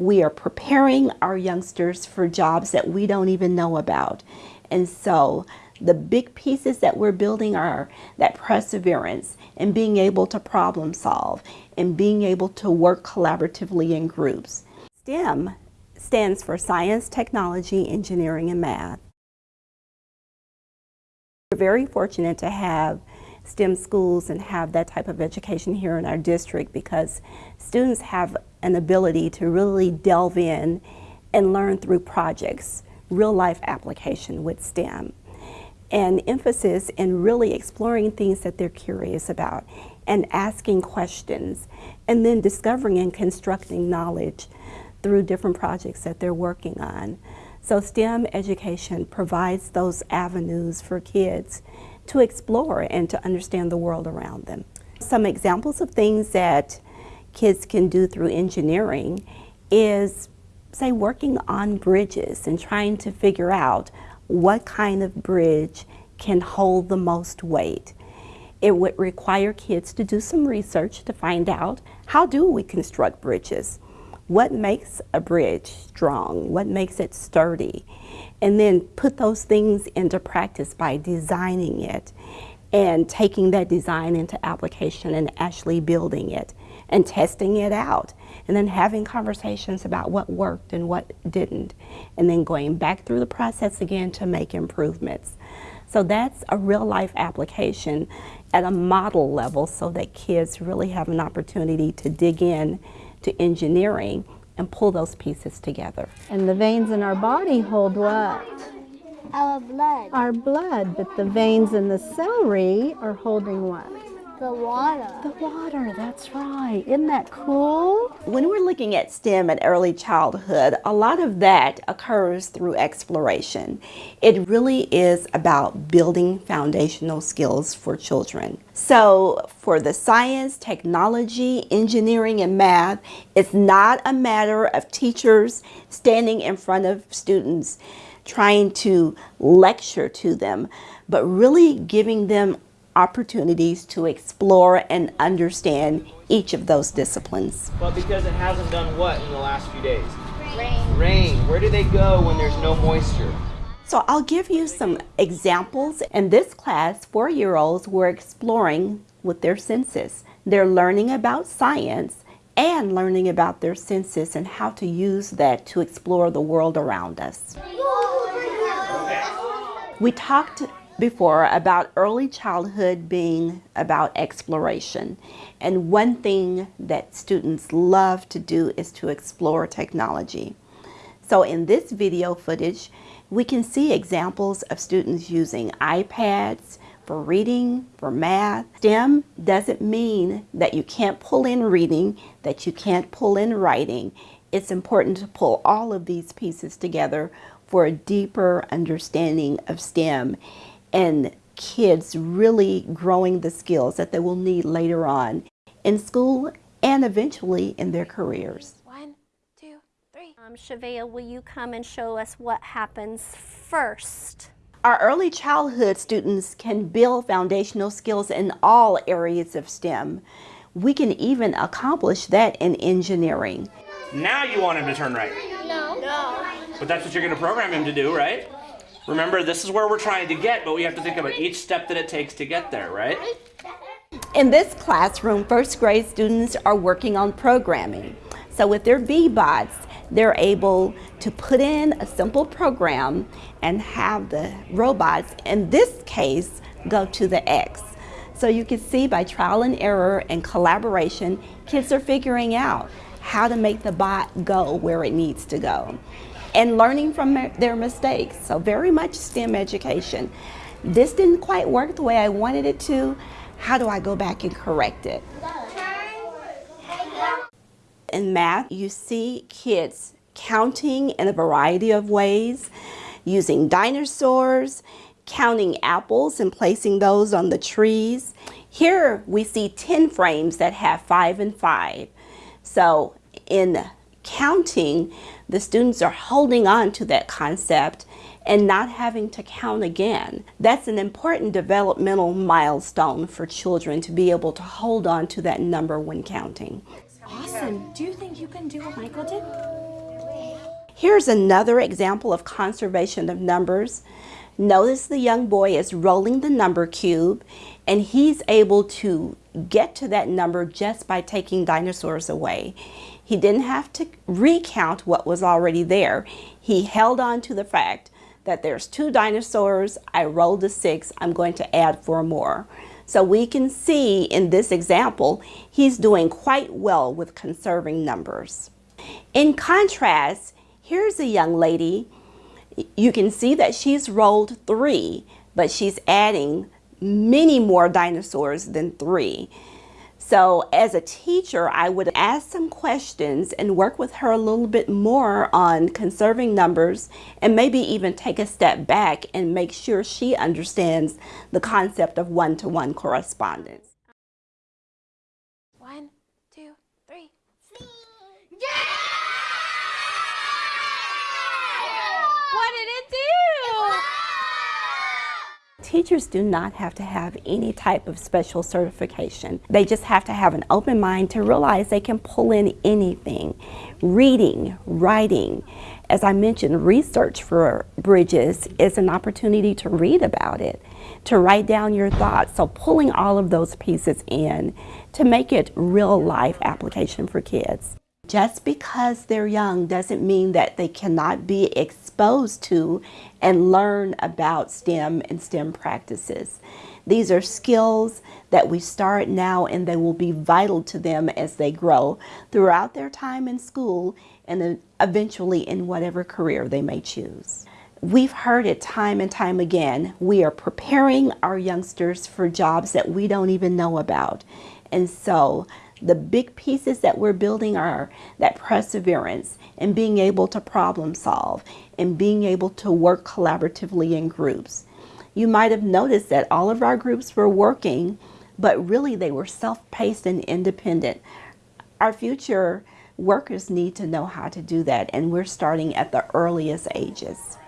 We are preparing our youngsters for jobs that we don't even know about. And so the big pieces that we're building are that perseverance and being able to problem solve and being able to work collaboratively in groups. STEM stands for science, technology, engineering, and math. We're very fortunate to have STEM schools and have that type of education here in our district because students have an ability to really delve in and learn through projects, real life application with STEM and emphasis in really exploring things that they're curious about and asking questions and then discovering and constructing knowledge through different projects that they're working on. So STEM education provides those avenues for kids to explore and to understand the world around them. Some examples of things that kids can do through engineering is, say, working on bridges and trying to figure out what kind of bridge can hold the most weight. It would require kids to do some research to find out how do we construct bridges? What makes a bridge strong? What makes it sturdy? And then put those things into practice by designing it and taking that design into application and actually building it and testing it out and then having conversations about what worked and what didn't and then going back through the process again to make improvements. So that's a real life application at a model level so that kids really have an opportunity to dig in to engineering and pull those pieces together. And the veins in our body hold what? Our blood. Our blood, but the veins in the celery are holding what? The water. The water, that's right. Isn't that cool? When we're looking at STEM at early childhood, a lot of that occurs through exploration. It really is about building foundational skills for children. So for the science, technology, engineering, and math, it's not a matter of teachers standing in front of students trying to lecture to them, but really giving them opportunities to explore and understand each of those disciplines. But because it hasn't done what in the last few days? Rain. Rain. Where do they go when there's no moisture? So I'll give you some examples. In this class, four-year-olds were exploring with their senses. They're learning about science and learning about their senses and how to use that to explore the world around us. We talked before about early childhood being about exploration. And one thing that students love to do is to explore technology. So in this video footage, we can see examples of students using iPads for reading, for math. STEM doesn't mean that you can't pull in reading, that you can't pull in writing. It's important to pull all of these pieces together for a deeper understanding of STEM and kids really growing the skills that they will need later on in school and eventually in their careers. One, two, three. Um, Shavea, will you come and show us what happens first? Our early childhood students can build foundational skills in all areas of STEM. We can even accomplish that in engineering. Now you want him to turn right. No. No. But that's what you're going to program him to do, right? Remember, this is where we're trying to get, but we have to think about each step that it takes to get there, right? In this classroom, first grade students are working on programming. So with their Bee-Bots, they're able to put in a simple program and have the robots, in this case, go to the X. So you can see by trial and error and collaboration, kids are figuring out how to make the bot go where it needs to go and learning from their mistakes. So very much STEM education. This didn't quite work the way I wanted it to. How do I go back and correct it? In math, you see kids counting in a variety of ways, using dinosaurs, counting apples and placing those on the trees. Here we see 10 frames that have five and five. So in counting, the students are holding on to that concept and not having to count again. That's an important developmental milestone for children to be able to hold on to that number when counting. Awesome. Do you think you can do what Michael did? Here's another example of conservation of numbers. Notice the young boy is rolling the number cube and he's able to get to that number just by taking dinosaurs away. He didn't have to recount what was already there. He held on to the fact that there's two dinosaurs, I rolled a six, I'm going to add four more. So we can see in this example, he's doing quite well with conserving numbers. In contrast, here's a young lady. You can see that she's rolled three, but she's adding many more dinosaurs than three. So as a teacher, I would ask some questions and work with her a little bit more on conserving numbers and maybe even take a step back and make sure she understands the concept of one-to-one correspondence. One, two, three. What did it do? Teachers do not have to have any type of special certification. They just have to have an open mind to realize they can pull in anything. Reading, writing. As I mentioned, research for Bridges is an opportunity to read about it, to write down your thoughts. So pulling all of those pieces in to make it real life application for kids. Just because they're young doesn't mean that they cannot be exposed to and learn about STEM and STEM practices. These are skills that we start now and they will be vital to them as they grow throughout their time in school and eventually in whatever career they may choose. We've heard it time and time again. We are preparing our youngsters for jobs that we don't even know about. And so the big pieces that we're building are that perseverance and being able to problem solve and being able to work collaboratively in groups. You might have noticed that all of our groups were working, but really they were self-paced and independent. Our future workers need to know how to do that, and we're starting at the earliest ages.